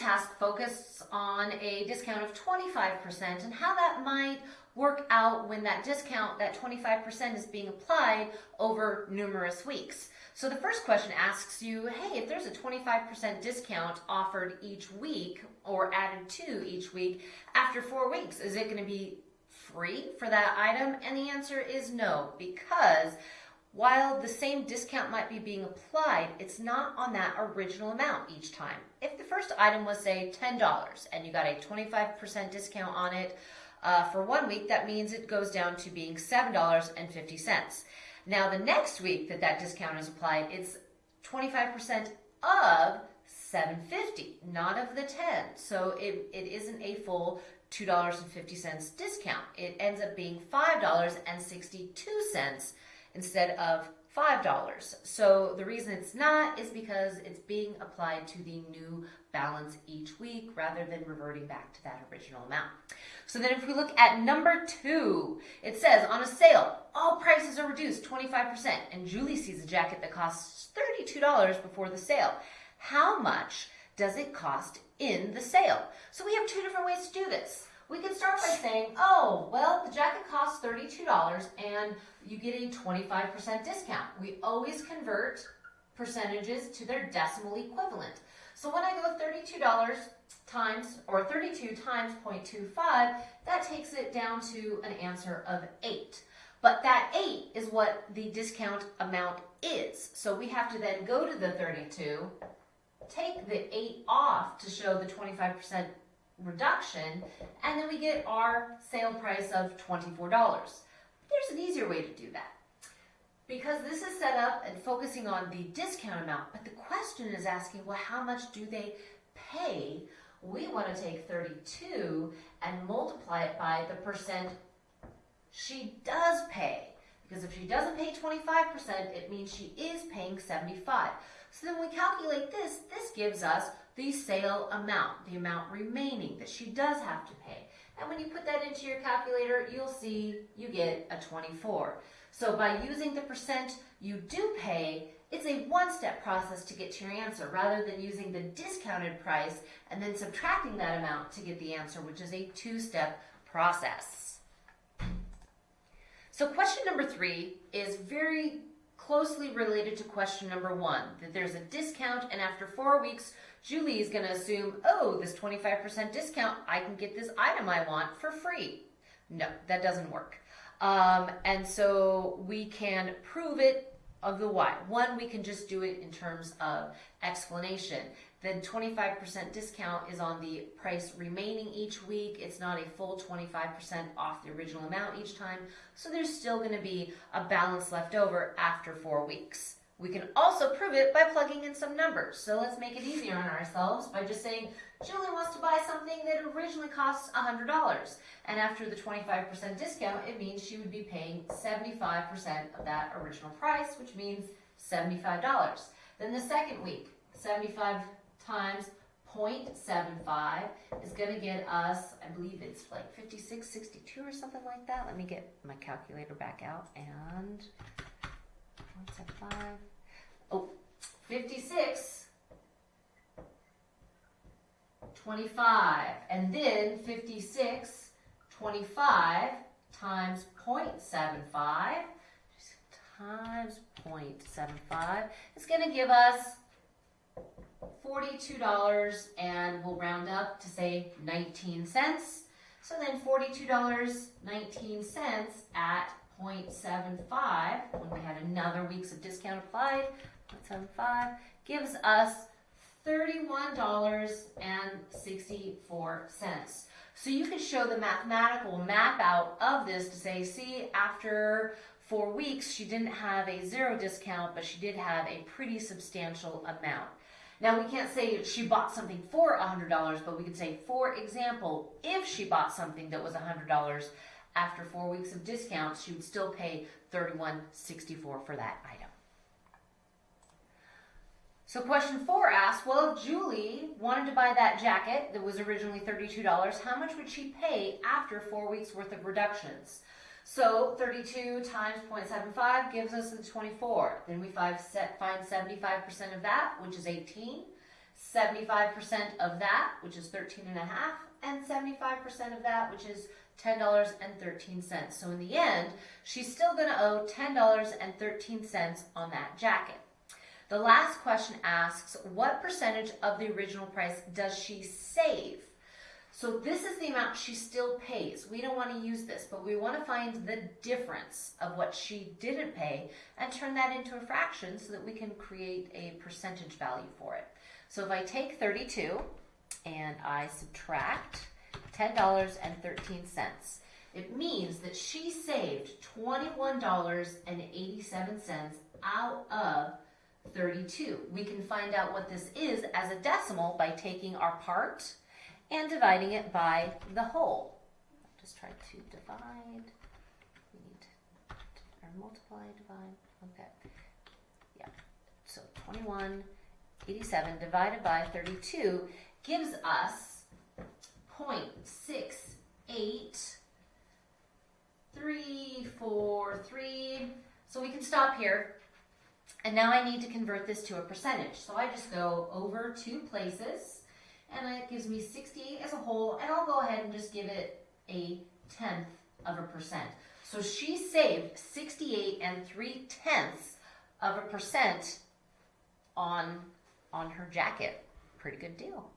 task focuses on a discount of 25% and how that might work out when that discount, that 25% is being applied over numerous weeks. So the first question asks you, hey, if there's a 25% discount offered each week or added to each week after four weeks, is it going to be free for that item? And the answer is no, because while the same discount might be being applied, it's not on that original amount each time. If the first item was, say, $10 and you got a 25% discount on it uh, for one week, that means it goes down to being $7.50. Now, the next week that that discount is applied, it's 25% of 750 not of the 10 so it, it isn't a full $2.50 discount it ends up being $5.62 instead of $5. So the reason it's not is because it's being applied to the new balance each week rather than reverting back to that original amount. So then if we look at number two, it says on a sale, all prices are reduced 25% and Julie sees a jacket that costs $32 before the sale. How much does it cost in the sale? So we have two different ways to do this. We can start by saying, oh, well, the jacket costs $32 and you get a 25% discount. We always convert percentages to their decimal equivalent. So when I go $32 times, or 32 times 0.25, that takes it down to an answer of 8. But that 8 is what the discount amount is. So we have to then go to the 32, take the 8 off to show the 25% reduction, and then we get our sale price of $24. There's an easier way to do that. Because this is set up and focusing on the discount amount, but the question is asking, well, how much do they pay? We want to take 32 and multiply it by the percent she does pay. Because if she doesn't pay 25%, it means she is paying 75. So then we calculate this, this gives us the sale amount, the amount remaining that she does have to pay. And when you put that into your calculator, you'll see you get a 24. So by using the percent you do pay, it's a one-step process to get to your answer rather than using the discounted price and then subtracting that amount to get the answer, which is a two-step process. So question number three is very closely related to question number one, that there's a discount and after four weeks, Julie is going to assume, oh, this 25% discount, I can get this item I want for free. No, that doesn't work. Um, and so we can prove it of the why. One, we can just do it in terms of explanation. Then 25% discount is on the price remaining each week. It's not a full 25% off the original amount each time. So there's still going to be a balance left over after four weeks. We can also prove it by plugging in some numbers. So let's make it easier on ourselves by just saying, Julie wants to buy something that originally costs $100. And after the 25% discount, it means she would be paying 75% of that original price, which means $75. Then the second week, 75 times 0.75 is going to get us, I believe it's like 56, 62 or something like that. Let me get my calculator back out and 0.75. Oh, 56, 25. And then 56, 25 times 0.75 times 0.75 is going to give us $42 and we'll round up to say 19 cents. So then $42.19 at 0.75 when we had another weeks of discount applied 0.75 gives us $31.64. So you can show the mathematical map out of this to say, see, after four weeks, she didn't have a zero discount, but she did have a pretty substantial amount. Now, we can't say she bought something for $100, but we could say, for example, if she bought something that was $100 after four weeks of discounts, she would still pay $31.64 for that item. So question four asks, well, if Julie wanted to buy that jacket that was originally $32, how much would she pay after four weeks worth of reductions? So 32 times 0.75 gives us the 24. Then we find 75% of that, which is 18. 75% of that, which is 13 and a half, and 75% of that, which is $10.13. So in the end, she's still going to owe $10.13 on that jacket. The last question asks, what percentage of the original price does she save? So this is the amount she still pays. We don't want to use this, but we want to find the difference of what she didn't pay and turn that into a fraction so that we can create a percentage value for it. So if I take 32 and I subtract $10.13, it means that she saved $21.87 out of 32. We can find out what this is as a decimal by taking our part and dividing it by the whole. Just try to divide. We need to, or multiply, divide. Okay. Yeah. So 21, 87 divided by 32 gives us 0.68343. So we can stop here. And now I need to convert this to a percentage. So I just go over two places and it gives me 68 as a whole and I'll go ahead and just give it a tenth of a percent. So she saved 68 and 3 tenths of a percent on, on her jacket. Pretty good deal.